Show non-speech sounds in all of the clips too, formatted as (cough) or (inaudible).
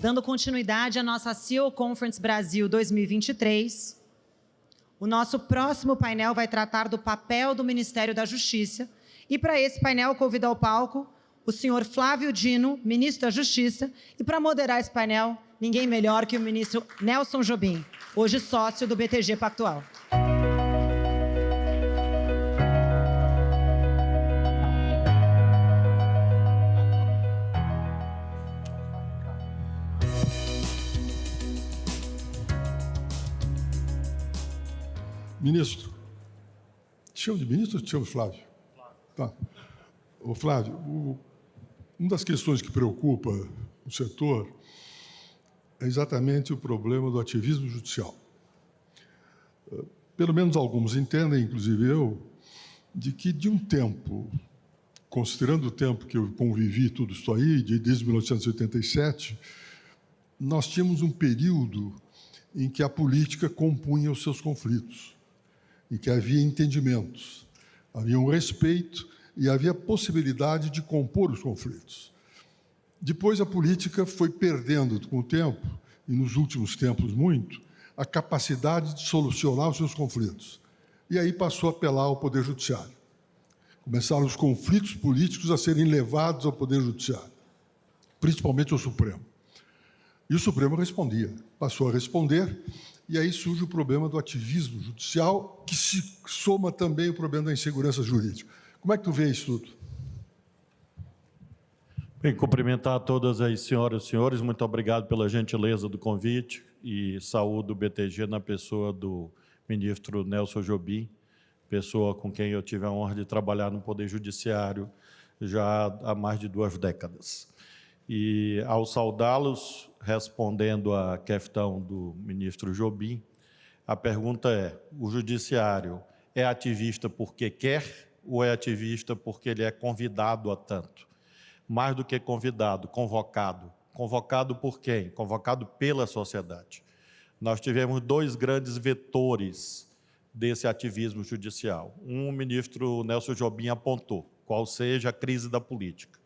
Dando continuidade à nossa CEO Conference Brasil 2023, o nosso próximo painel vai tratar do papel do Ministério da Justiça. E para esse painel, convido ao palco o senhor Flávio Dino, ministro da Justiça, e para moderar esse painel, ninguém melhor que o ministro Nelson Jobim, hoje sócio do BTG Pactual. Ministro, te chamo de ministro ou te chamo Flávio? Flávio. Tá. Ô, Flávio, o, uma das questões que preocupa o setor é exatamente o problema do ativismo judicial. Pelo menos alguns entendem, inclusive eu, de que de um tempo, considerando o tempo que eu convivi tudo isso aí, desde 1987, nós tínhamos um período em que a política compunha os seus conflitos e que havia entendimentos, havia um respeito e havia possibilidade de compor os conflitos. Depois a política foi perdendo com o tempo, e nos últimos tempos muito, a capacidade de solucionar os seus conflitos. E aí passou a apelar ao Poder Judiciário. Começaram os conflitos políticos a serem levados ao Poder Judiciário, principalmente ao Supremo. E o Supremo respondia, passou a responder, e aí surge o problema do ativismo judicial, que se soma também o problema da insegurança jurídica. Como é que tu vê isso tudo? Bem, cumprimentar todas as senhoras e senhores, muito obrigado pela gentileza do convite e saúdo o BTG na pessoa do ministro Nelson Jobim, pessoa com quem eu tive a honra de trabalhar no Poder Judiciário já há mais de duas décadas. E ao saudá-los, respondendo à questão do ministro Jobim, a pergunta é, o judiciário é ativista porque quer ou é ativista porque ele é convidado a tanto? Mais do que convidado, convocado. Convocado por quem? Convocado pela sociedade. Nós tivemos dois grandes vetores desse ativismo judicial. Um, o ministro Nelson Jobim apontou, qual seja a crise da política.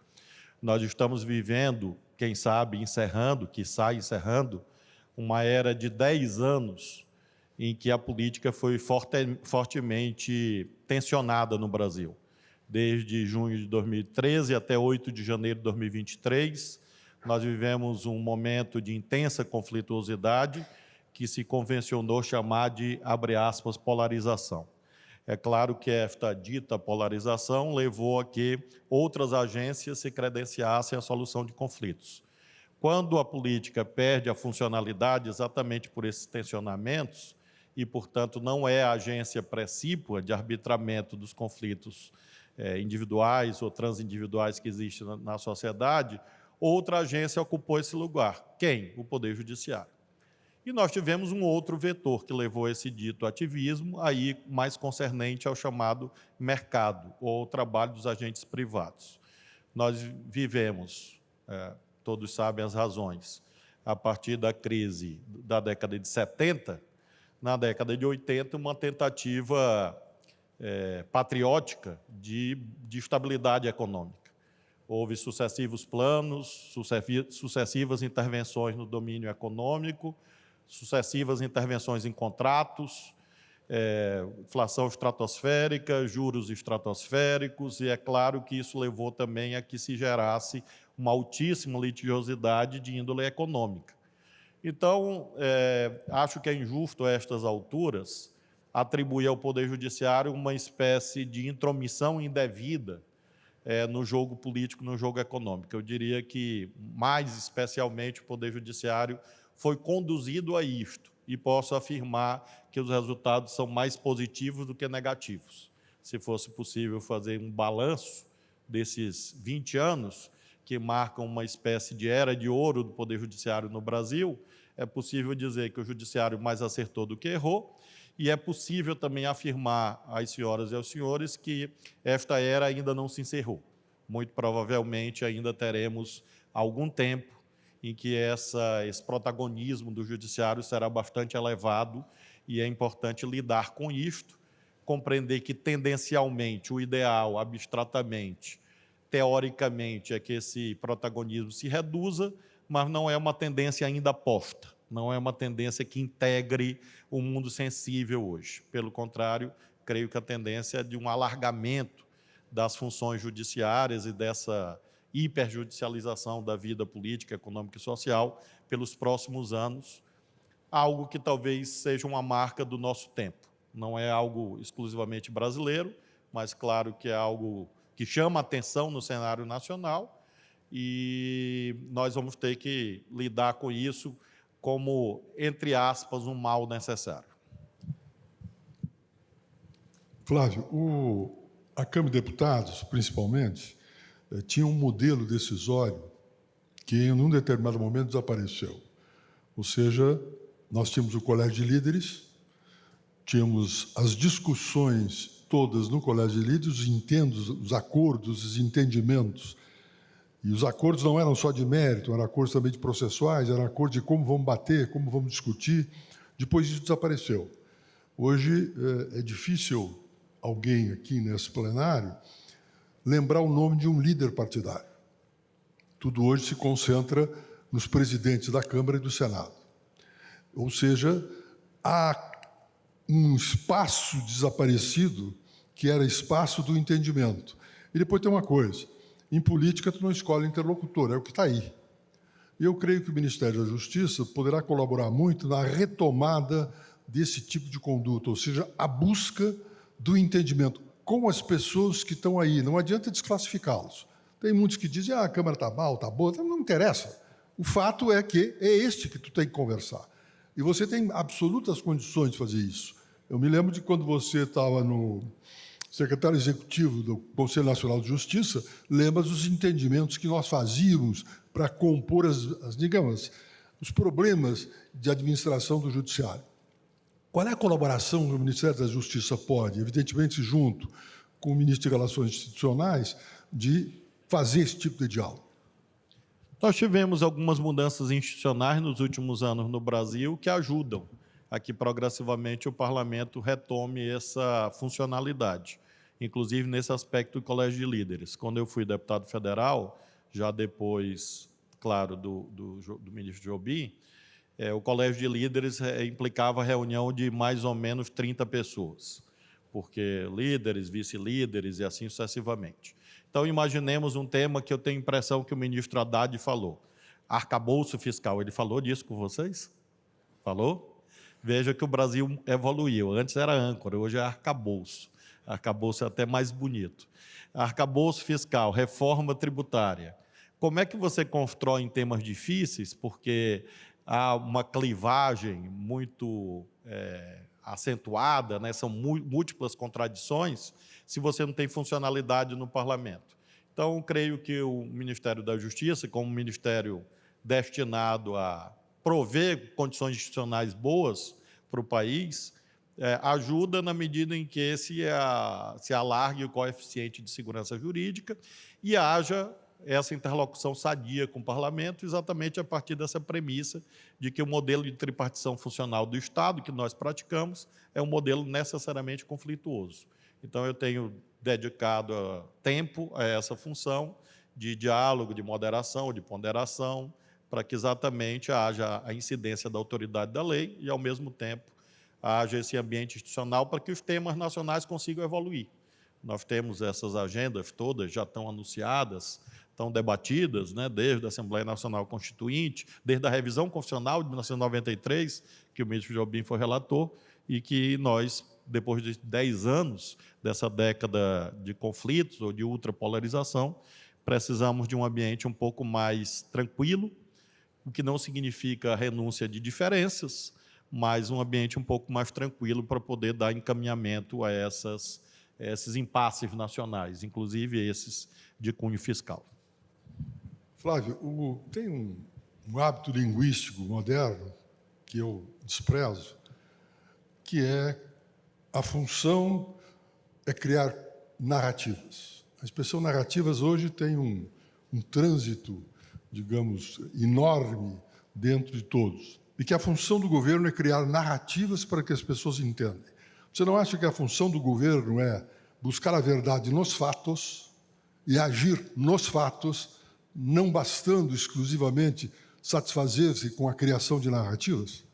Nós estamos vivendo, quem sabe, encerrando, que sai encerrando, uma era de 10 anos em que a política foi forte, fortemente tensionada no Brasil. Desde junho de 2013 até 8 de janeiro de 2023, nós vivemos um momento de intensa conflituosidade que se convencionou chamar de, abre aspas, polarização. É claro que esta dita polarização levou a que outras agências se credenciassem à solução de conflitos. Quando a política perde a funcionalidade exatamente por esses tensionamentos, e, portanto, não é a agência precípua de arbitramento dos conflitos é, individuais ou transindividuais que existem na, na sociedade, outra agência ocupou esse lugar. Quem? O Poder Judiciário. E nós tivemos um outro vetor que levou esse dito ativismo, aí mais concernente ao chamado mercado, ou trabalho dos agentes privados. Nós vivemos, é, todos sabem as razões, a partir da crise da década de 70, na década de 80, uma tentativa é, patriótica de, de estabilidade econômica. Houve sucessivos planos, sucessivas intervenções no domínio econômico, sucessivas intervenções em contratos, é, inflação estratosférica, juros estratosféricos, e é claro que isso levou também a que se gerasse uma altíssima litigiosidade de índole econômica. Então, é, acho que é injusto a estas alturas atribuir ao Poder Judiciário uma espécie de intromissão indevida é, no jogo político, no jogo econômico. Eu diria que, mais especialmente, o Poder Judiciário foi conduzido a isto e posso afirmar que os resultados são mais positivos do que negativos. Se fosse possível fazer um balanço desses 20 anos, que marcam uma espécie de era de ouro do Poder Judiciário no Brasil, é possível dizer que o Judiciário mais acertou do que errou, e é possível também afirmar às senhoras e aos senhores que esta era ainda não se encerrou. Muito provavelmente ainda teremos algum tempo em que essa, esse protagonismo do judiciário será bastante elevado e é importante lidar com isto, compreender que tendencialmente o ideal, abstratamente, teoricamente, é que esse protagonismo se reduza, mas não é uma tendência ainda posta, não é uma tendência que integre o mundo sensível hoje. Pelo contrário, creio que a tendência é de um alargamento das funções judiciárias e dessa hiperjudicialização da vida política, econômica e social pelos próximos anos, algo que talvez seja uma marca do nosso tempo. Não é algo exclusivamente brasileiro, mas claro que é algo que chama atenção no cenário nacional e nós vamos ter que lidar com isso como, entre aspas, um mal necessário. Flávio, o, a Câmara de Deputados, principalmente, tinha um modelo decisório que, em um determinado momento, desapareceu. Ou seja, nós tínhamos o colégio de líderes, tínhamos as discussões todas no colégio de líderes, os entendos, os acordos, os entendimentos. E os acordos não eram só de mérito, eram acordos também de processuais, eram acordos de como vamos bater, como vamos discutir. Depois isso desapareceu. Hoje é, é difícil alguém aqui nesse plenário lembrar o nome de um líder partidário. Tudo hoje se concentra nos presidentes da Câmara e do Senado. Ou seja, há um espaço desaparecido que era espaço do entendimento. E depois tem uma coisa, em política tu não escolhe interlocutor, é o que está aí. Eu creio que o Ministério da Justiça poderá colaborar muito na retomada desse tipo de conduta, ou seja, a busca do entendimento com as pessoas que estão aí. Não adianta desclassificá-los. Tem muitos que dizem, ah, a Câmara está mal, está boa, não interessa. O fato é que é este que tu tem que conversar. E você tem absolutas condições de fazer isso. Eu me lembro de quando você estava no secretário executivo do Conselho Nacional de Justiça, lembra dos entendimentos que nós fazíamos para compor, as, as, digamos, os problemas de administração do judiciário. Qual é a colaboração que o Ministério da Justiça pode, evidentemente junto com o Ministro de Relações Institucionais, de fazer esse tipo de diálogo? Nós tivemos algumas mudanças institucionais nos últimos anos no Brasil que ajudam a que progressivamente o parlamento retome essa funcionalidade, inclusive nesse aspecto do colégio de líderes. Quando eu fui deputado federal, já depois, claro, do, do, do ministro Jobim, é, o colégio de líderes é, implicava reunião de mais ou menos 30 pessoas, porque líderes, vice-líderes e assim sucessivamente. Então, imaginemos um tema que eu tenho impressão que o ministro Haddad falou. Arcabouço fiscal. Ele falou disso com vocês? Falou? Veja que o Brasil evoluiu. Antes era âncora, hoje é arcabouço. Arcabouço é até mais bonito. Arcabouço fiscal, reforma tributária. Como é que você constrói em temas difíceis? Porque há uma clivagem muito é, acentuada, né? são múltiplas contradições, se você não tem funcionalidade no parlamento. Então, creio que o Ministério da Justiça, como ministério destinado a prover condições institucionais boas para o país, é, ajuda na medida em que se, a, se alargue o coeficiente de segurança jurídica e haja essa interlocução sadia com o parlamento, exatamente a partir dessa premissa de que o modelo de tripartição funcional do Estado que nós praticamos é um modelo necessariamente conflituoso. Então, eu tenho dedicado ah, tempo a essa função de diálogo, de moderação, de ponderação, para que exatamente haja a incidência da autoridade da lei e, ao mesmo tempo, haja esse ambiente institucional para que os temas nacionais consigam evoluir. Nós temos essas agendas todas, já estão anunciadas, estão debatidas, né, desde a Assembleia Nacional Constituinte, desde a revisão constitucional de 1993, que o ministro Jobim foi relator, e que nós, depois de 10 anos dessa década de conflitos ou de ultrapolarização, precisamos de um ambiente um pouco mais tranquilo, o que não significa renúncia de diferenças, mas um ambiente um pouco mais tranquilo para poder dar encaminhamento a essas, esses impasses nacionais, inclusive esses de cunho fiscal. Flávio, o, tem um, um hábito linguístico moderno que eu desprezo, que é a função é criar narrativas. A expressão narrativas hoje tem um, um trânsito, digamos, enorme dentro de todos. E que a função do governo é criar narrativas para que as pessoas entendam. Você não acha que a função do governo é buscar a verdade nos fatos e agir nos fatos não bastando exclusivamente satisfazer-se com a criação de narrativas?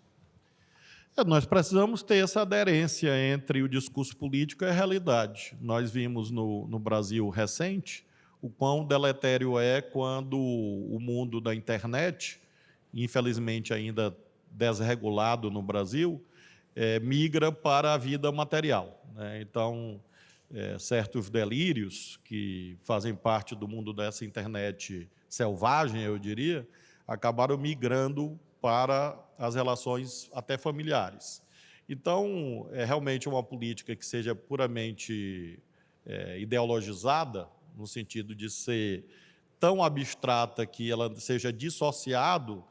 É, nós precisamos ter essa aderência entre o discurso político e a realidade. Nós vimos no, no Brasil recente o quão deletério é quando o mundo da internet, infelizmente ainda desregulado no Brasil, é, migra para a vida material. Né? Então, é, certos delírios que fazem parte do mundo dessa internet selvagem, eu diria, acabaram migrando para as relações até familiares. Então, é realmente uma política que seja puramente é, ideologizada, no sentido de ser tão abstrata que ela seja dissociado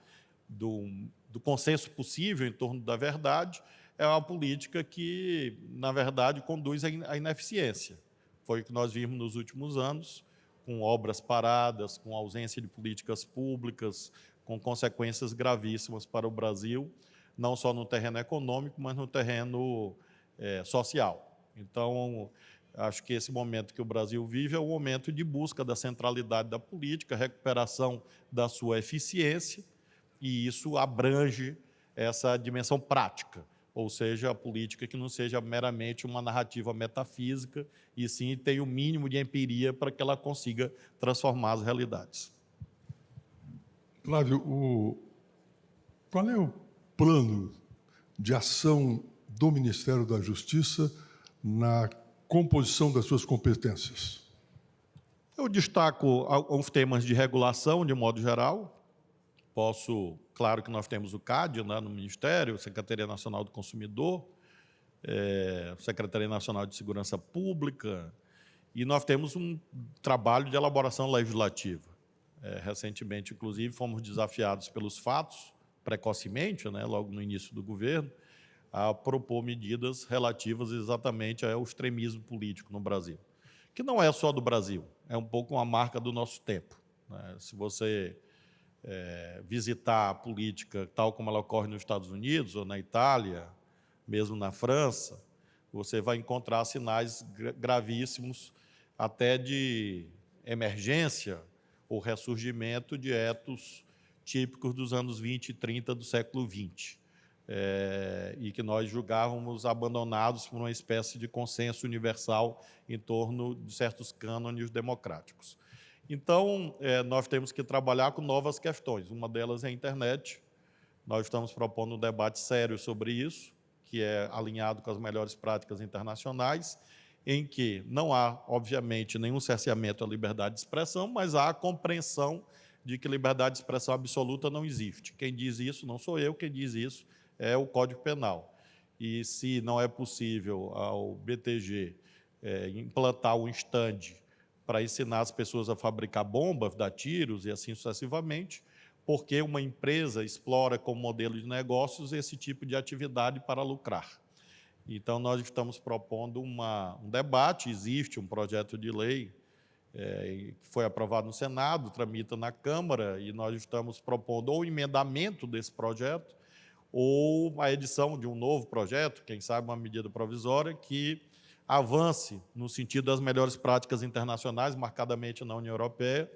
do, do consenso possível em torno da verdade, é uma política que, na verdade, conduz à ineficiência. Foi o que nós vimos nos últimos anos, com obras paradas, com ausência de políticas públicas, com consequências gravíssimas para o Brasil, não só no terreno econômico, mas no terreno é, social. Então, acho que esse momento que o Brasil vive é o momento de busca da centralidade da política, recuperação da sua eficiência, e isso abrange essa dimensão prática ou seja, a política que não seja meramente uma narrativa metafísica, e sim tenha o mínimo de empiria para que ela consiga transformar as realidades. Flávio, o... qual é o plano de ação do Ministério da Justiça na composição das suas competências? Eu destaco alguns temas de regulação, de modo geral, Posso, claro que nós temos o CAD né, no Ministério, Secretaria Nacional do Consumidor, é, Secretaria Nacional de Segurança Pública, e nós temos um trabalho de elaboração legislativa. É, recentemente, inclusive, fomos desafiados pelos fatos, precocemente, né, logo no início do governo, a propor medidas relativas exatamente ao extremismo político no Brasil, que não é só do Brasil, é um pouco uma marca do nosso tempo. Né? Se você é, visitar a política tal como ela ocorre nos Estados Unidos ou na Itália, mesmo na França, você vai encontrar sinais gravíssimos até de emergência ou ressurgimento de etos típicos dos anos 20 e 30 do século XX, é, e que nós julgávamos abandonados por uma espécie de consenso universal em torno de certos cânones democráticos. Então, é, nós temos que trabalhar com novas questões. Uma delas é a internet. Nós estamos propondo um debate sério sobre isso, que é alinhado com as melhores práticas internacionais, em que não há, obviamente, nenhum cerceamento à liberdade de expressão, mas há a compreensão de que liberdade de expressão absoluta não existe. Quem diz isso não sou eu, quem diz isso é o Código Penal. E se não é possível ao BTG é, implantar um estande para ensinar as pessoas a fabricar bombas, dar tiros e assim sucessivamente, porque uma empresa explora como modelo de negócios esse tipo de atividade para lucrar. Então, nós estamos propondo uma, um debate, existe um projeto de lei é, que foi aprovado no Senado, tramita na Câmara, e nós estamos propondo ou emendamento desse projeto, ou a edição de um novo projeto, quem sabe uma medida provisória, que avance no sentido das melhores práticas internacionais, marcadamente na União Europeia,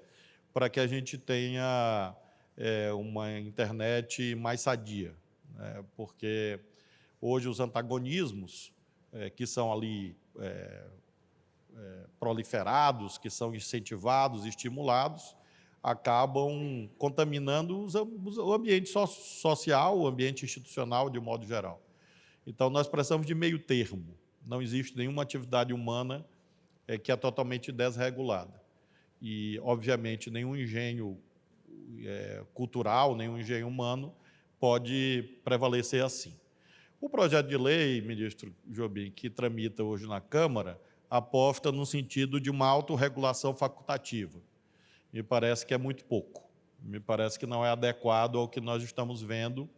para que a gente tenha é, uma internet mais sadia. Né? Porque hoje os antagonismos é, que são ali é, proliferados, que são incentivados, estimulados, acabam contaminando o ambiente social, o ambiente institucional de modo geral. Então, nós precisamos de meio termo não existe nenhuma atividade humana é, que é totalmente desregulada. E, obviamente, nenhum engenho é, cultural, nenhum engenho humano pode prevalecer assim. O projeto de lei, ministro Jobim, que tramita hoje na Câmara, aposta no sentido de uma autorregulação facultativa. Me parece que é muito pouco. Me parece que não é adequado ao que nós estamos vendo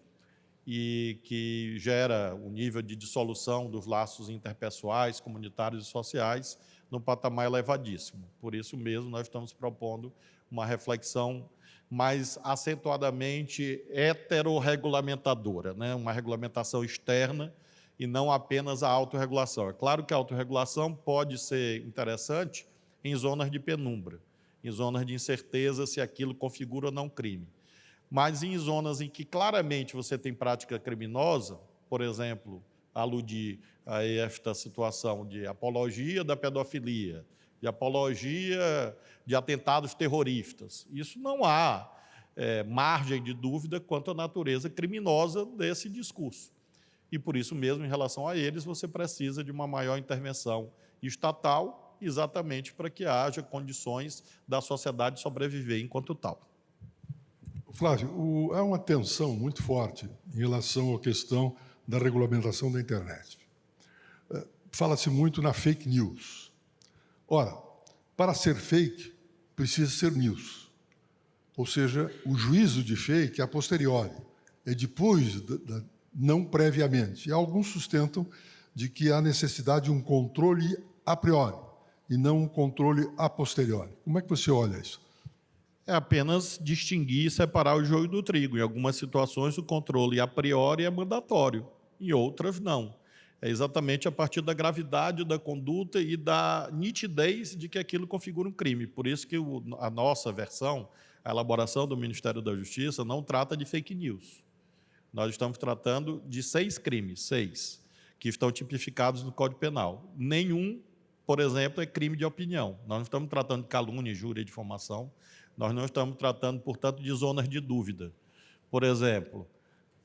e que gera o nível de dissolução dos laços interpessoais, comunitários e sociais num patamar elevadíssimo. Por isso mesmo, nós estamos propondo uma reflexão mais acentuadamente heterorregulamentadora, né? uma regulamentação externa e não apenas a autorregulação. É claro que a autorregulação pode ser interessante em zonas de penumbra, em zonas de incerteza se aquilo configura ou não crime Mas em zonas em que claramente você tem prática criminosa, por exemplo, aludir a esta situação de apologia da pedofilia, de apologia de atentados terroristas. Isso não há é, margem de dúvida quanto à natureza criminosa desse discurso. E por isso mesmo, em relação a eles, você precisa de uma maior intervenção estatal, exatamente para que haja condições da sociedade sobreviver enquanto tal. Flávio, o, há uma tensão muito forte em relação à questão da regulamentação da internet. É, fala-se muito na fake news. Ora, para ser fake, precisa ser news. Ou seja, o juízo de fake é a posteriori, é depois, da, da, não previamente. E alguns sustentam de que há necessidade de um controle a priori e não um controle a posteriori. Como é que você olha isso? É apenas distinguir e separar o joio do trigo. Em algumas situações, o controle a priori é mandatório, em outras, não. É exatamente a partir da gravidade da conduta e da nitidez de que aquilo configura um crime. Por isso que o, a nossa versão, a elaboração do Ministério da Justiça, não trata de fake news. Nós estamos tratando de seis crimes, seis, que estão tipificados no Código Penal. Nenhum, por exemplo, é crime de opinião. Nós não estamos tratando de calúnia, injúria difamação. Nós não estamos tratando, portanto, de zonas de dúvida. Por exemplo,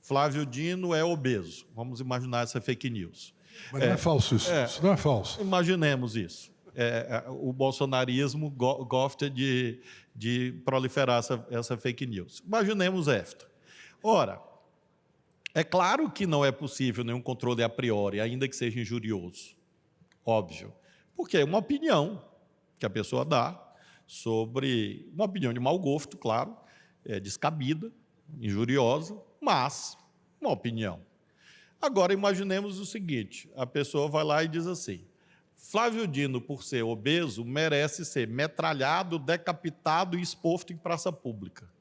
Flávio Dino é obeso. Vamos imaginar essa fake news. Mas não é, é falso isso. É, isso não é falso. Imaginemos isso. É, é o bolsonarismo go gosta de, de proliferar essa, essa fake news. Imaginemos esta. Ora, é claro que não é possível nenhum controle a priori, ainda que seja injurioso. Óbvio. Porque é uma opinião que a pessoa dá sobre uma opinião de mau gosto, claro, é descabida, injuriosa, mas uma opinião. Agora, imaginemos o seguinte, a pessoa vai lá e diz assim, Flávio Dino, por ser obeso, merece ser metralhado, decapitado e exposto em praça pública.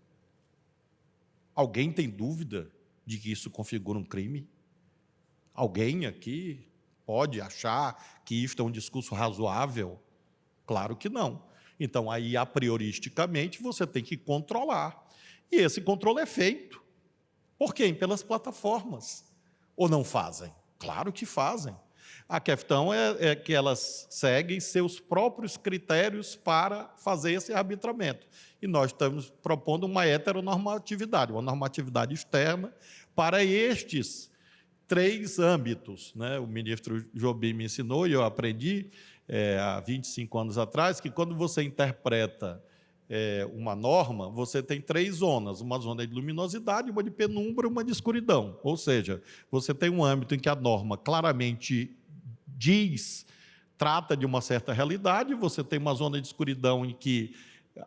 Alguém tem dúvida de que isso configura um crime? Alguém aqui pode achar que isto é um discurso razoável? Claro que não. Então, aí, a prioristicamente, você tem que controlar. E esse controle é feito por quem? Pelas plataformas. Ou não fazem? Claro que fazem. A questão é, é, que elas seguem seus próprios critérios para fazer esse arbitramento. E nós estamos propondo uma heteronormatividade, uma normatividade externa para estes três âmbitos. Né? O ministro Jobim me ensinou e eu aprendi é, há 25 anos atrás que quando você interpreta é, uma norma, você tem três zonas, uma zona de luminosidade, uma de penumbra e uma de escuridão. Ou seja, você tem um âmbito em que a norma claramente diz, trata de uma certa realidade, você tem uma zona de escuridão em que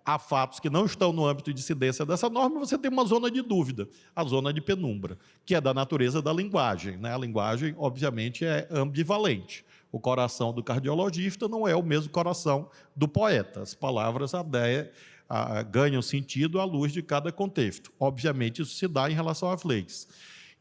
há fatos que não estão no âmbito de incidência dessa norma, você tem uma zona de dúvida, a zona de penumbra, que é da natureza da linguagem. Né? A linguagem, obviamente, é ambivalente. O coração do cardiologista não é o mesmo coração do poeta. As palavras ganham sentido à luz de cada contexto. Obviamente, isso se dá em relação às leis.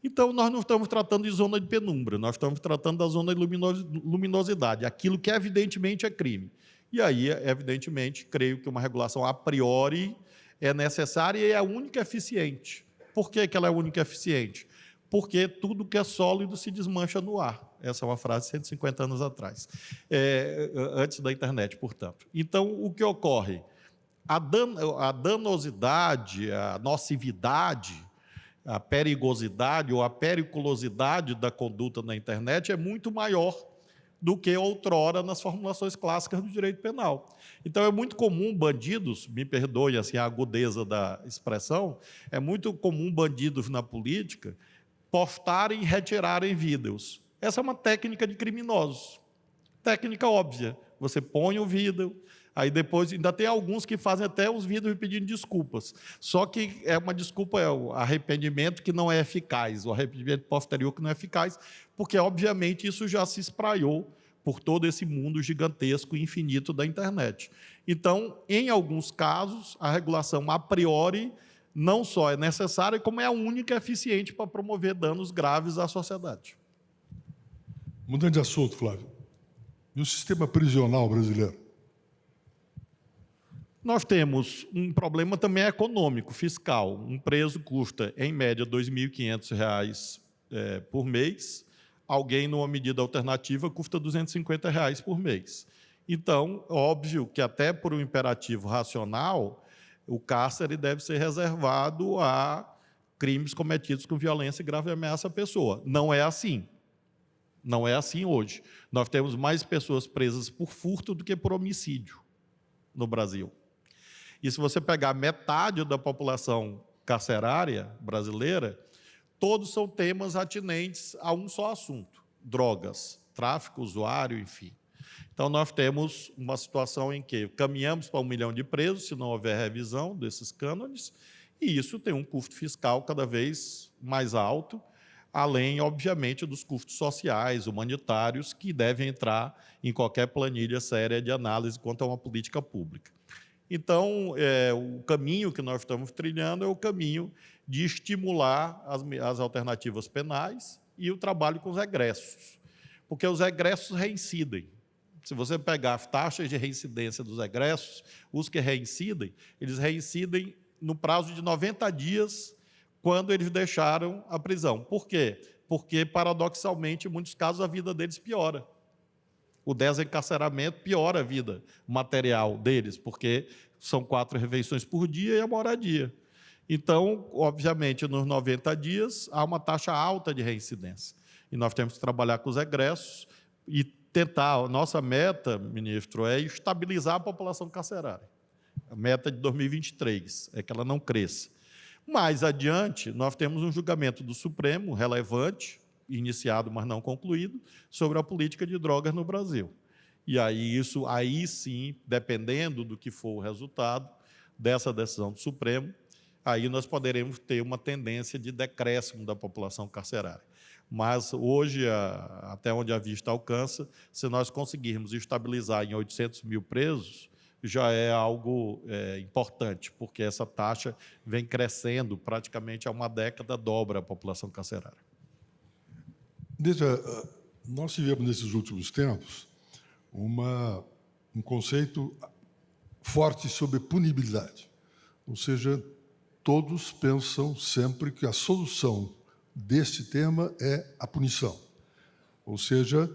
Então, nós não estamos tratando de zona de penumbra, nós estamos tratando da zona de luminosidade, aquilo que evidentemente é crime. E aí, evidentemente, creio que uma regulação a priori é necessária e é a única eficiente. Por que, que ela é a única eficiente? Porque tudo que é sólido se desmancha no ar. Essa é uma frase de 150 anos atrás, é, antes da internet, portanto. Então, o que ocorre? A, dan a danosidade, a nocividade, a perigosidade ou a periculosidade da conduta na internet é muito maior do que outrora nas formulações clássicas do direito penal. Então, é muito comum bandidos, me perdoe assim, a agudeza da expressão, é muito comum bandidos na política postarem e retirarem vídeos. Essa é uma técnica de criminosos. Técnica óbvia. Você põe o vídeo, aí depois ainda tem alguns que fazem até os vídeos pedindo desculpas. Só que é uma desculpa, é o arrependimento que não é eficaz, o arrependimento posterior que não é eficaz, porque obviamente isso já se espraiou por todo esse mundo gigantesco e infinito da internet. Então, em alguns casos, a regulação a priori não só é necessária, como é a única eficiente para promover danos graves à sociedade. Mudando de assunto, Flávio. E o sistema prisional brasileiro? Nós temos um problema também econômico, fiscal. Um preso custa, em média, R$ 2.500 é, por mês. Alguém, numa medida alternativa, custa 250 reais por mês. Então, óbvio que até por um imperativo racional, o cárcere deve ser reservado a crimes cometidos com violência e grave ameaça à pessoa. Não é assim. Não é assim hoje. Nós temos mais pessoas presas por furto do que por homicídio no Brasil. E se você pegar metade da população carcerária brasileira, todos são temas atinentes a um só assunto: drogas, tráfico, usuário, enfim. Então, nós temos uma situação em que caminhamos para um milhão de presos, se não houver revisão desses cânones, e isso tem um custo fiscal cada vez mais alto, além, obviamente, dos custos sociais, humanitários, que devem entrar em qualquer planilha séria de análise quanto a uma política pública. Então, é, o caminho que nós estamos trilhando é o caminho de estimular as, as alternativas penais e o trabalho com os egressos, porque os egressos reincidem. Se você pegar as taxas de reincidência dos egressos, os que reincidem, eles reincidem no prazo de 90 dias quando eles deixaram a prisão. Por quê? Porque, paradoxalmente, em muitos casos, a vida deles piora. O desencarceramento piora a vida material deles, porque são quatro refeições por dia e a moradia. Então, obviamente, nos 90 dias, há uma taxa alta de reincidência. E nós temos que trabalhar com os egressos e tentar, nossa meta, ministro, é estabilizar a população carcerária. A meta de 2023 é que ela não cresça. Mais adiante, nós temos um julgamento do Supremo relevante, iniciado, mas não concluído, sobre a política de drogas no Brasil. E aí isso, aí sim, dependendo do que for o resultado dessa decisão do Supremo, aí nós poderemos ter uma tendência de decréscimo da população carcerária. Mas hoje, até onde a vista alcança, se nós conseguirmos estabilizar em 800 mil presos, já é algo é, importante, porque essa taxa vem crescendo praticamente há uma década, dobra a população carcerária. Veja, nós tivemos nesses últimos tempos uma, um conceito forte sobre punibilidade. Ou seja, todos pensam sempre que a solução deste tema é a punição. Ou seja,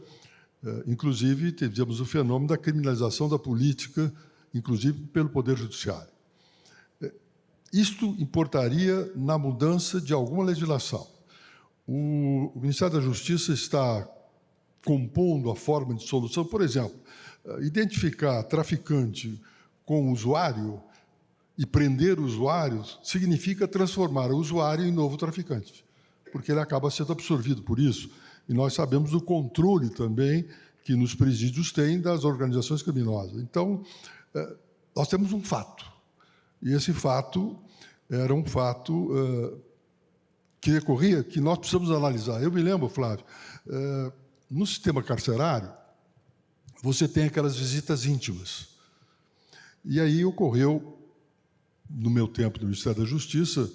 é, inclusive, tivemos o fenômeno da criminalização da política inclusive pelo Poder Judiciário. É, isto importaria na mudança de alguma legislação. O, Ministério da Justiça está compondo a forma de solução, por exemplo, é, identificar traficante com usuário e prender usuários significa transformar o usuário em novo traficante, porque ele acaba sendo absorvido por isso. E nós sabemos do controle também que nos presídios tem das organizações criminosas. Então, é, nós temos um fato. E esse fato era um fato uh, que decorria, que nós precisamos analisar. Eu me lembro, Flávio, uh, no sistema carcerário, você tem aquelas visitas íntimas. E aí ocorreu, no meu tempo no Ministério da Justiça,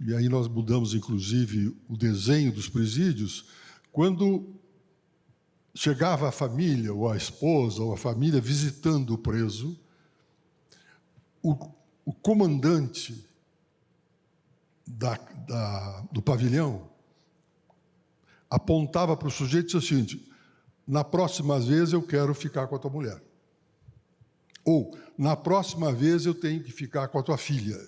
e aí nós mudamos, inclusive, o desenho dos presídios, quando chegava a família, ou a esposa, ou a família visitando o preso, o, o comandante da, da, do pavilhão apontava para o sujeito e disse o seguinte: na próxima vez eu quero ficar com a tua mulher. Ou, na próxima vez eu tenho que ficar com a tua filha.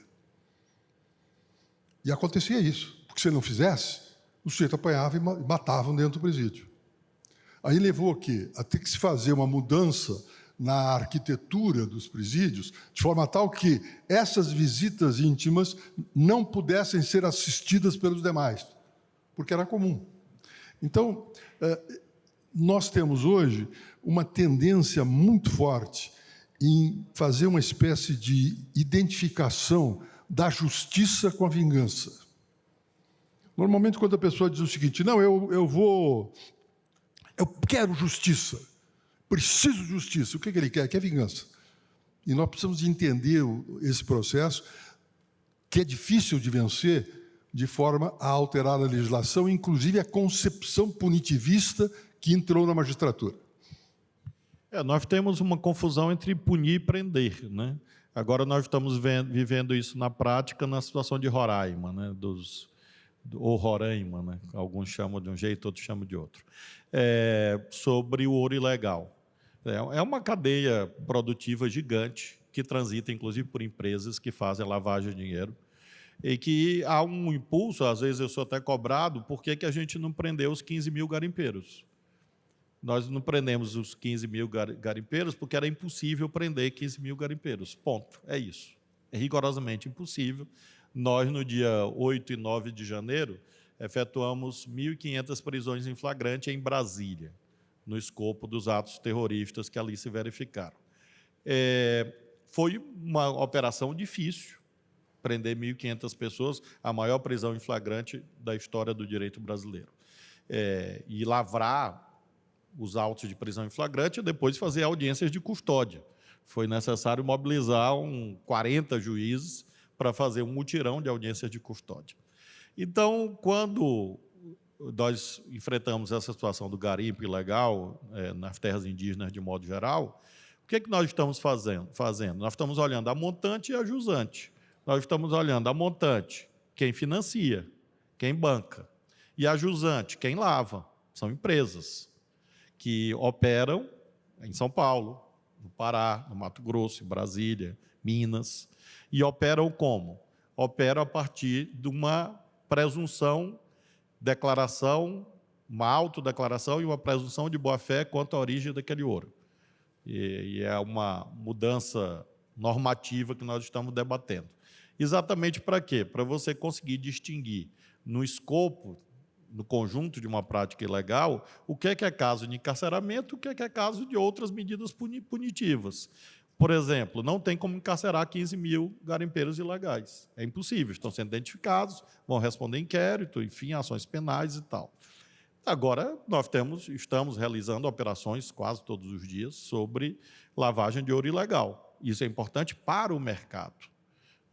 E acontecia isso, porque se ele não fizesse, o sujeito apanhava e matavam dentro do presídio. Aí levou o quê? A ter que se fazer uma mudança na arquitetura dos presídios, de forma tal que essas visitas íntimas não pudessem ser assistidas pelos demais, porque era comum. Então, eh, nós temos hoje uma tendência muito forte em fazer uma espécie de identificação da justiça com a vingança. Normalmente, quando a pessoa diz o seguinte, não, eu, eu vou, eu quero justiça, preciso de justiça. O que, ele quer? Quer vingança. E nós precisamos entender esse processo, que é difícil de vencer, de forma a alterar a legislação, inclusive a concepção punitivista que entrou na magistratura. É, nós temos uma confusão entre punir e prender. Né? Agora nós estamos vendo, vivendo isso na prática na situação de Roraima, né, dos, ou Roraima, né, alguns chamam de um jeito, outros chamam de outro, é, sobre o ouro ilegal. É, é uma cadeia produtiva gigante que transita, inclusive, por empresas que fazem lavagem de dinheiro e que há um impulso, às vezes eu sou até cobrado, por que, que a gente não prendeu os 15 mil garimpeiros? Nós não prendemos os 15 mil garimpeiros porque era impossível prender 15 mil garimpeiros. Ponto. É isso. É rigorosamente impossível. Nós, no dia 8 e 9 de janeiro, efetuamos 1.500 prisões em flagrante em Brasília, no escopo dos atos terroristas que ali se verificaram. É, foi uma operação difícil, prender 1.500 pessoas, a maior prisão em flagrante da história do direito brasileiro. É, e lavrar os autos de prisão em flagrante e depois fazer audiências de custódia. Foi necessário mobilizar um 40 juízes para fazer um mutirão de audiências de custódia. Então, quando nós enfrentamos essa situação do garimpo ilegal é, nas terras indígenas de modo geral, o que, é que nós estamos fazendo? fazendo? Nós estamos olhando a montante e a jusante. Nós estamos olhando a montante, quem financia, quem banca, e a jusante, quem lava, são empresas que operam em São Paulo, no Pará, no Mato Grosso, em Brasília, Minas, e operam como? Operam a partir de uma presunção, declaração, uma autodeclaração e uma presunção de boa-fé quanto à origem daquele ouro. E, e é uma mudança normativa que nós estamos debatendo. Exatamente para quê? Para você conseguir distinguir no escopo no conjunto de uma prática ilegal, o que é, que é caso de encarceramento, o que é, que é caso de outras medidas punitivas. Por exemplo, não tem como encarcerar 15 mil garimpeiros ilegais. É impossível, estão sendo identificados, vão responder inquérito, enfim, ações penais e tal. Agora, nós temos, estamos realizando operações quase todos os dias sobre lavagem de ouro ilegal. Isso é importante para o mercado.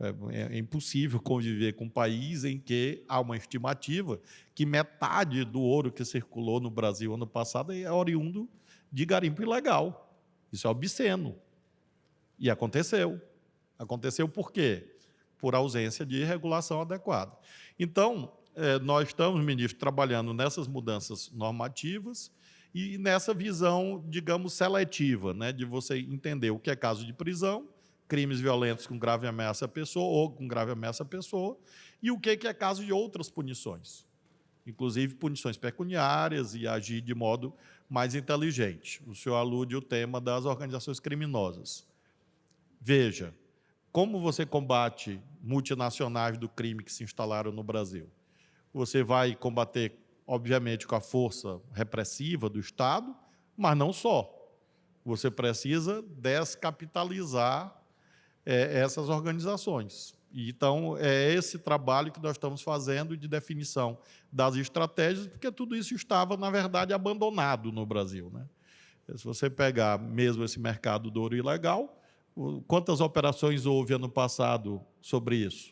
É, é, impossível conviver com um país em que há uma estimativa que metade do ouro que circulou no Brasil ano passado é oriundo de garimpo ilegal. Isso é obsceno. E aconteceu. Aconteceu por quê? Por ausência de regulação adequada. Então, é, nós estamos, ministro, trabalhando nessas mudanças normativas e nessa visão, digamos, seletiva, né, de você entender o que é caso de prisão crimes violentos com grave ameaça à pessoa ou com grave ameaça à pessoa, e o que é caso de outras punições, inclusive punições pecuniárias e agir de modo mais inteligente. O senhor alude o tema das organizações criminosas. Veja, como você combate multinacionais do crime que se instalaram no Brasil? Você vai combater, obviamente, com a força repressiva do Estado, mas não só. Você precisa descapitalizar é, essas organizações. Então, é esse trabalho que nós estamos fazendo de definição das estratégias, porque tudo isso estava, na verdade, abandonado no Brasil. Né? Se você pegar mesmo esse mercado do ouro ilegal, quantas operações houve ano passado sobre isso?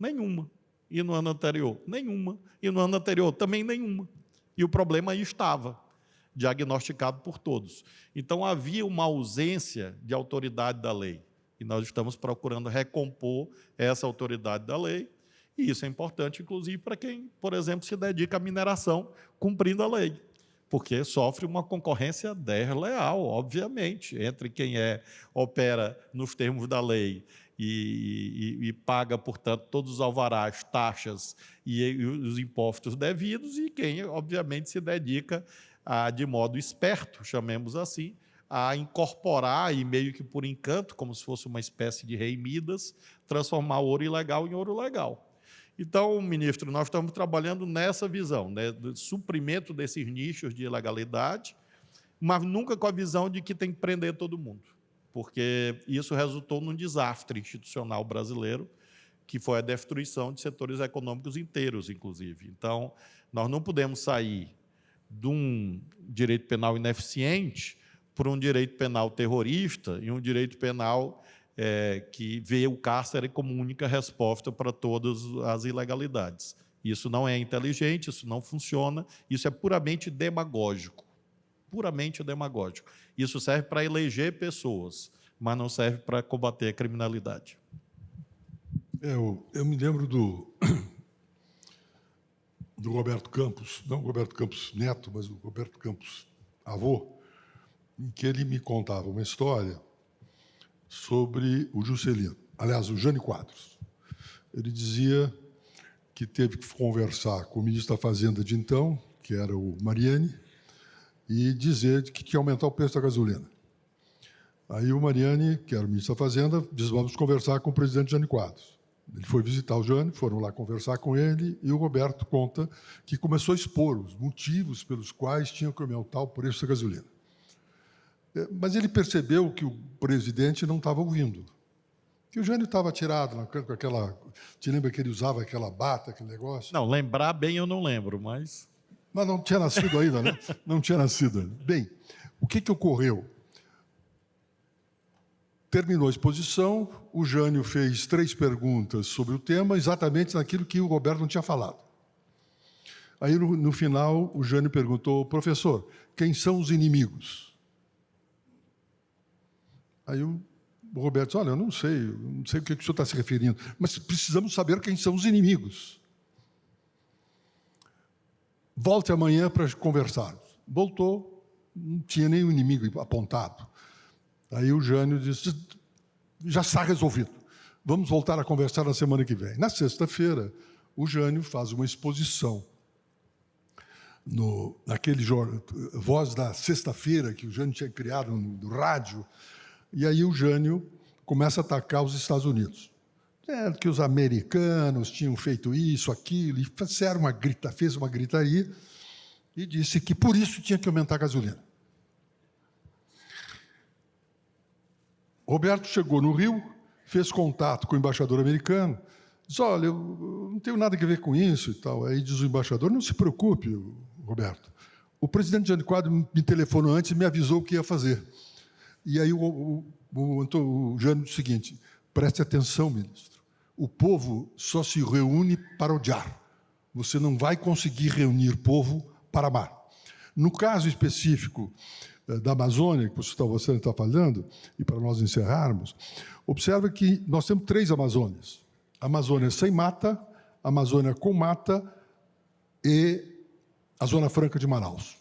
Nenhuma. E no ano anterior? Nenhuma. E no ano anterior? Também nenhuma. E o problema aí estava, diagnosticado por todos. Então, havia uma ausência de autoridade da lei. E nós estamos procurando recompor essa autoridade da lei. E isso é importante, inclusive, para quem, por exemplo, se dedica à mineração cumprindo a lei. Porque sofre uma concorrência desleal, obviamente, entre quem é, opera nos termos da lei e, e, e, paga, portanto, todos os alvarás, taxas e, e, os impostos devidos, e quem, obviamente, se dedica a, de modo esperto, chamemos assim, a incorporar e meio que por encanto, como se fosse uma espécie de rei Midas, transformar ouro ilegal em ouro legal. Então, ministro, nós estamos trabalhando nessa visão, né, do suprimento desses nichos de ilegalidade, mas nunca com a visão de que tem que prender todo mundo, porque isso resultou num desastre institucional brasileiro, que foi a destruição de setores econômicos inteiros, inclusive. Então, nós não podemos sair de um direito penal ineficiente por um direito penal terrorista e um direito penal é, que vê o cárcere como única resposta para todas as ilegalidades. Isso não é inteligente, isso não funciona, isso é puramente demagógico. Puramente demagógico. Isso serve para eleger pessoas, mas não serve para combater a criminalidade. É, eu, eu me lembro do, do Roberto Campos, não o Roberto Campos neto, mas o Roberto Campos avô, em que ele me contava uma história sobre o Juscelino, aliás, o Jânio Quadros. Ele dizia que teve que conversar com o ministro da Fazenda de então, que era o Mariani, e dizer que tinha que aumentar o preço da gasolina. Aí o Mariani, que era o ministro da Fazenda, disse, vamos conversar com o presidente Jânio Quadros. Ele foi visitar o Jânio, foram lá conversar com ele, e o Roberto conta que começou a expor os motivos pelos quais tinham que aumentar o preço da gasolina. É, mas ele percebeu que o presidente não estava ouvindo que o Jânio estava tirado com aquela. Te lembra que ele usava aquela bata, aquele negócio? Não, lembrar bem eu não lembro, mas. Mas não tinha nascido ainda, né? (laughs) Não tinha nascido ainda. Bem, o que, que ocorreu? Terminou a exposição, o Jânio fez três perguntas sobre o tema, exatamente naquilo que o Roberto não tinha falado. Aí, no, no final, o Jânio perguntou, professor, quem são os inimigos? Aí o Roberto disse, olha, eu não sei, não sei o que o senhor está se referindo, mas precisamos saber quem são os inimigos. Volte amanhã para conversarmos. Voltou, não tinha nenhum inimigo apontado. Aí o Jânio disse, já está resolvido. Vamos voltar a conversar na semana que vem. Na sexta-feira, o Jânio faz uma exposição no, naquele Voz da Sexta-feira, que o Jânio tinha criado no, no rádio, e aí o Jânio começa a atacar os Estados Unidos. É, que os americanos tinham feito isso, aquilo, e uma grita, fez uma gritaria e disse que por isso tinha que aumentar a gasolina. Roberto chegou no Rio, fez contato com o embaixador americano, disse, olha, eu não tenho nada a ver com isso e tal. Aí diz o embaixador, não se preocupe, Roberto. O presidente Jânio Quadro me telefonou antes e me avisou o que ia fazer. E aí o, o, o, o Jânio disse o seguinte, preste atenção, ministro, o povo só se reúne para odiar. Você não vai conseguir reunir povo para amar. No caso específico eh, da Amazônia, que você está falando, e para nós encerrarmos, observa que nós temos três Amazônias. Amazônia sem mata, Amazônia com mata e a Zona Franca de Manaus.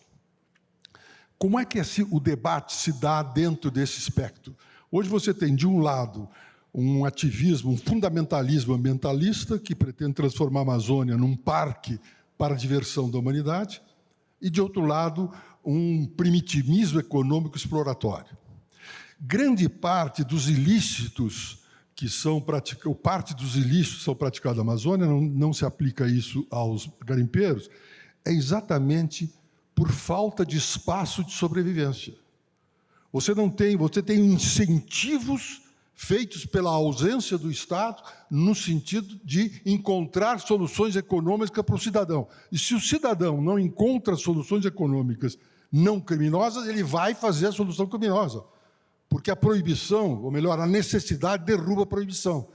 Como é que esse, o debate se dá dentro desse espectro? Hoje você tem, de um lado, um ativismo, um fundamentalismo ambientalista que pretende transformar a Amazônia num parque para a diversão da humanidade, e, de outro lado, um primitivismo econômico exploratório. Grande parte dos ilícitos que são praticados, parte dos ilícitos são praticados na Amazônia, não, não se aplica isso aos garimpeiros, é exatamente por falta de espaço de sobrevivência. Você não tem, você tem incentivos feitos pela ausência do Estado no sentido de encontrar soluções econômicas para o cidadão. E se o cidadão não encontra soluções econômicas não criminosas, ele vai fazer a solução criminosa. Porque a proibição, ou melhor, a necessidade derruba a proibição.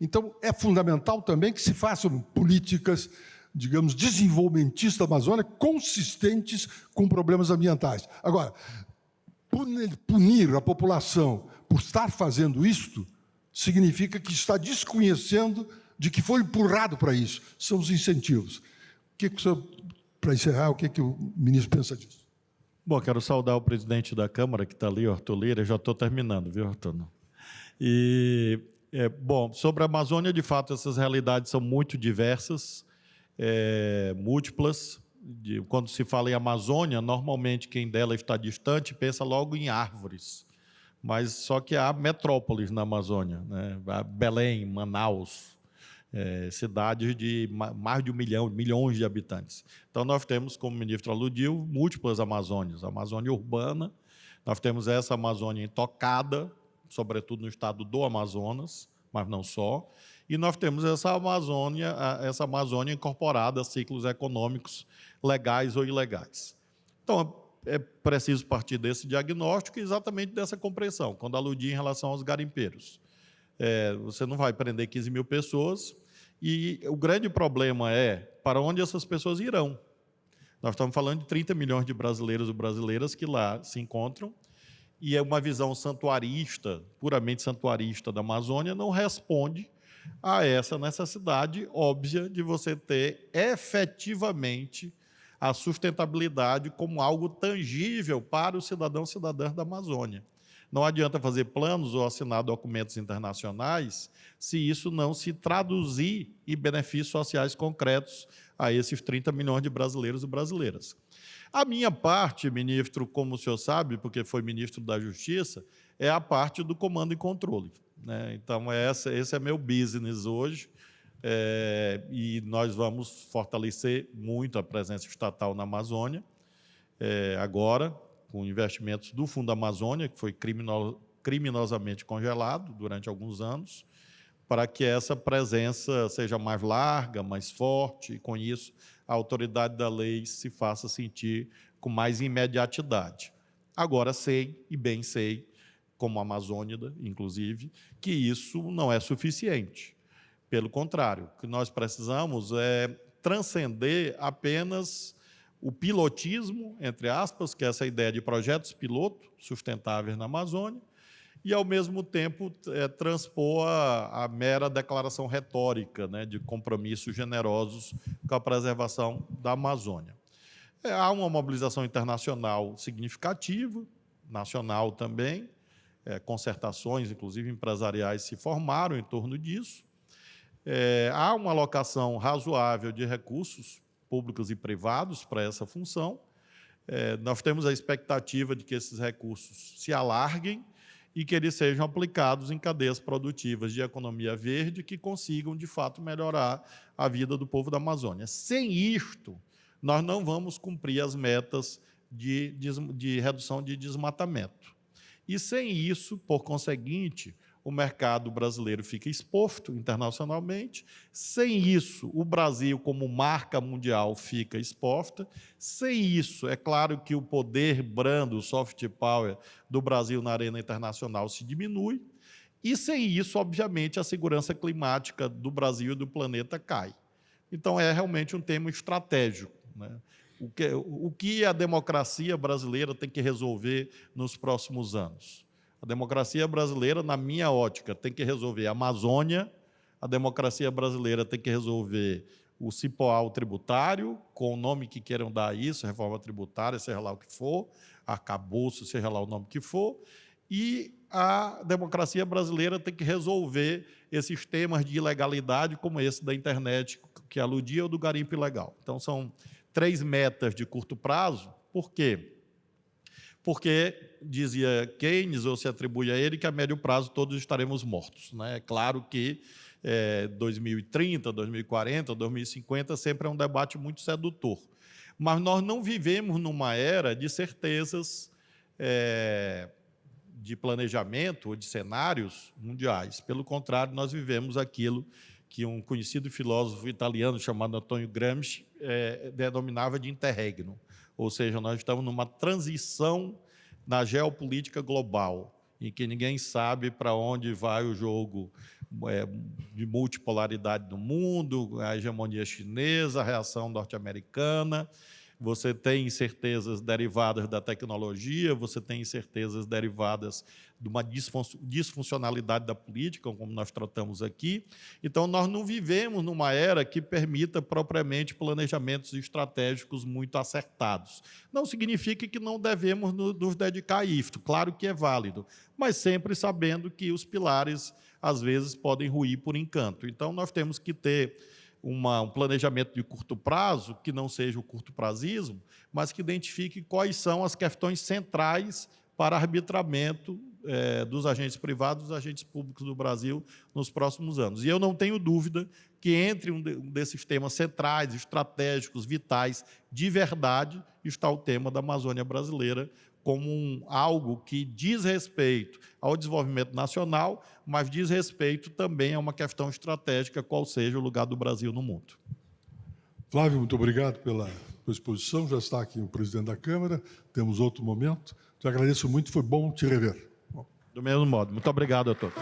Então, é fundamental também que se façam políticas digamos, desenvolvimentistas da Amazônia consistentes com problemas ambientais. Agora, punir a população por estar fazendo isto significa que está desconhecendo de que foi empurrado para isso. São os incentivos. O que, que para encerrar, o que, que o ministro pensa disso? Bom, quero saudar o presidente da Câmara, que está ali, Arthur Lira. Já estou terminando, viu, Arthur? E, é, bom, sobre a Amazônia, de fato, essas realidades são muito diversas é, múltiplas. De, quando se fala em Amazônia, normalmente quem dela está distante pensa logo em árvores. Mas só que há metrópoles na Amazônia, né? Belém, Manaus, é, cidades de mais de um milhão, milhões de habitantes. Então nós temos, como o ministro aludiu, múltiplas Amazônias. A Amazônia urbana, nós temos essa Amazônia intocada, sobretudo no estado do Amazonas, mas não só. E nós temos essa Amazônia, essa Amazônia incorporada a ciclos econômicos legais ou ilegais. Então, é preciso partir desse diagnóstico e exatamente dessa compreensão, quando aludir em relação aos garimpeiros. É, você não vai prender 15 mil pessoas e o grande problema é para onde essas pessoas irão. Nós estamos falando de 30 milhões de brasileiros e brasileiras que lá se encontram e é uma visão santuarista, puramente santuarista da Amazônia, não responde a essa necessidade óbvia de você ter efetivamente a sustentabilidade como algo tangível para os cidadãos e cidadãs da Amazônia. Não adianta fazer planos ou assinar documentos internacionais se isso não se traduzir em benefícios sociais concretos a esses 30 milhões de brasileiros e brasileiras. A minha parte, ministro, como o senhor sabe, porque foi ministro da Justiça, é a parte do comando e controle. Né? Então, essa, esse é meu business hoje, é, e nós vamos fortalecer muito a presença estatal na Amazônia, é, agora, com investimentos do Fundo Amazônia, que foi crimino, criminosamente congelado durante alguns anos, para que essa presença seja mais larga, mais forte, e com isso a autoridade da lei se faça sentir com mais imediatidade. Agora sei, e bem sei, como amazônida, inclusive, que isso não é suficiente. Pelo contrário, o que nós precisamos é transcender apenas o pilotismo, entre aspas, que é essa ideia de projetos piloto sustentáveis na Amazônia, e, ao mesmo tempo, é, transpor a, a, mera declaração retórica né, de compromissos generosos com a preservação da Amazônia. É, há uma mobilização internacional significativa, nacional também, é, concertações, inclusive empresariais, se formaram em torno disso. É, há uma alocação razoável de recursos públicos e privados para essa função. É, nós temos a expectativa de que esses recursos se alarguem e que eles sejam aplicados em cadeias produtivas de economia verde que consigam, de fato, melhorar a vida do povo da Amazônia. Sem isto, nós não vamos cumprir as metas de, de, de redução de desmatamento. E sem isso, por conseguinte, o mercado brasileiro fica exposto internacionalmente. Sem isso, o Brasil, como marca mundial, fica exposta. Sem isso, é claro que o poder brando, o soft power do Brasil na arena internacional se diminui. E sem isso, obviamente, a segurança climática do Brasil e do planeta cai. Então, é realmente um tema estratégico. Né? O, que, o que a democracia brasileira tem que resolver nos próximos anos? A democracia brasileira, na minha ótica, tem que resolver a Amazônia, a democracia brasileira tem que resolver o cipoal tributário, com o nome que queiram dar a isso, reforma tributária, seja lá o que for, arcabouço, seja lá o nome que for, e a democracia brasileira tem que resolver esses temas de ilegalidade, como esse da internet, que aludia ao do garimpo ilegal. Então, são três metas de curto prazo, por quê? porque dizia Keynes, ou se atribui a ele, que a médio prazo todos estaremos mortos. Né? É claro que é, 2030, 2040, 2050 sempre é um debate muito sedutor. Mas nós não vivemos numa era de certezas é, de planejamento ou de cenários mundiais. Pelo contrário, nós vivemos aquilo que um conhecido filósofo italiano chamado Antonio Gramsci é, denominava de interregno. Ou seja, nós estamos numa transição na geopolítica global, em que ninguém sabe para onde vai o jogo é, de multipolaridade do mundo, a hegemonia chinesa, a reação norte-americana, você tem incertezas derivadas da tecnologia, você tem incertezas derivadas de uma disfuncionalidade da política, como nós tratamos aqui. Então, nós não vivemos numa era que permita propriamente planejamentos estratégicos muito acertados. Não significa que não devemos nos dedicar a isto, claro que é válido, mas sempre sabendo que os pilares, às vezes, podem ruir por encanto. Então, nós temos que ter uma, um planejamento de curto prazo, que não seja o curto prazismo, mas que identifique quais são as questões centrais para arbitramento é, dos agentes privados dos agentes públicos do Brasil nos próximos anos. E eu não tenho dúvida que entre um, de, um desses temas centrais, estratégicos, vitais, de verdade, está o tema da Amazônia brasileira, como um, algo que diz respeito ao desenvolvimento nacional, mas diz respeito também a uma questão estratégica, qual seja o lugar do Brasil no mundo. Flávio, muito obrigado pela, pela exposição. Já está aqui o presidente da Câmara, temos outro momento. Te agradeço muito, foi bom te rever. Do mesmo modo. Muito obrigado a todos.